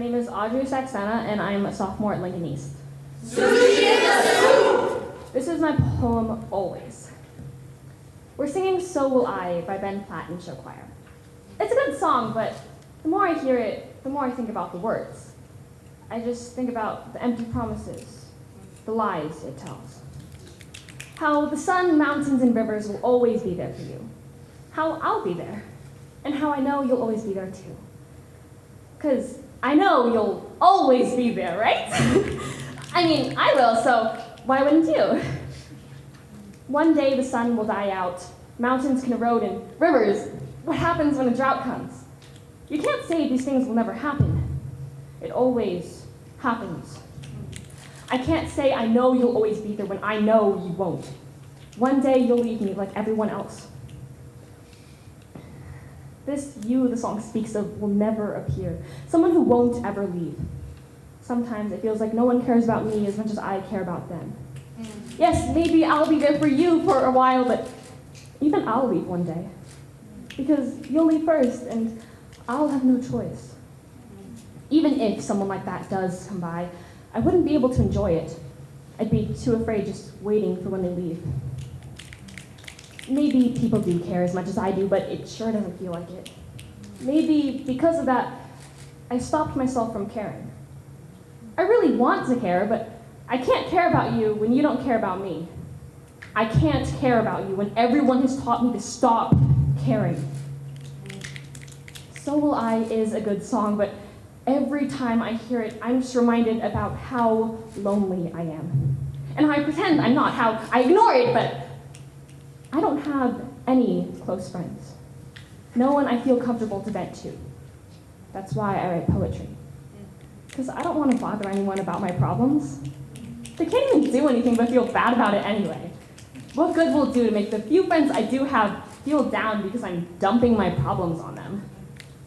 Audrey Saxena, and I'm a sophomore at Lincoln East. Sushi in the soup! This is my poem, Always. We're singing So Will I by Ben Platt and Show Choir. It's a good song, but the more I hear it, the more I think about the words. I just think about the empty promises, the lies it tells. How the sun, mountains, and rivers will always be there for you. How I'll be there. And how I know you'll always be there too. Because I know you'll always be there, right? I mean, I will, so why wouldn't you? One day the sun will die out, mountains can erode, and rivers, what happens when a drought comes? You can't say these things will never happen. It always happens. I can't say I know you'll always be there when I know you won't. One day you'll leave me like everyone else. This you the song speaks of will never appear. Someone who won't ever leave. Sometimes it feels like no one cares about me as much as I care about them. Mm. Yes, maybe I'll be there for you for a while, but even I'll leave one day. Because you'll leave first, and I'll have no choice. Mm. Even if someone like that does come by, I wouldn't be able to enjoy it. I'd be too afraid just waiting for when they leave. Maybe people do care as much as I do, but it sure doesn't feel like it. Maybe because of that, I stopped myself from caring. I really want to care, but I can't care about you when you don't care about me. I can't care about you when everyone has taught me to stop caring. So Will I is a good song, but every time I hear it, I'm just reminded about how lonely I am. And I pretend I'm not, how I ignore it, but I don't have any close friends. No one I feel comfortable to vent to. That's why I write poetry. Because I don't want to bother anyone about my problems. They can't even do anything but feel bad about it anyway. What good will it do to make the few friends I do have feel down because I'm dumping my problems on them?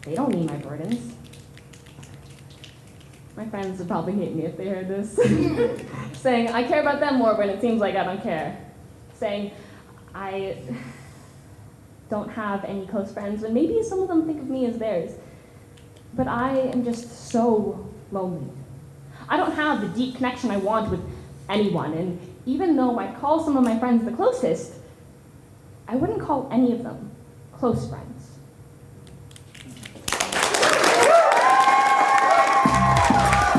They don't need my burdens. My friends would probably hate me if they heard this. Saying, I care about them more when it seems like I don't care. Saying, I don't have any close friends and maybe some of them think of me as theirs. But I am just so lonely. I don't have the deep connection I want with anyone, and even though I call some of my friends the closest, I wouldn't call any of them close friends.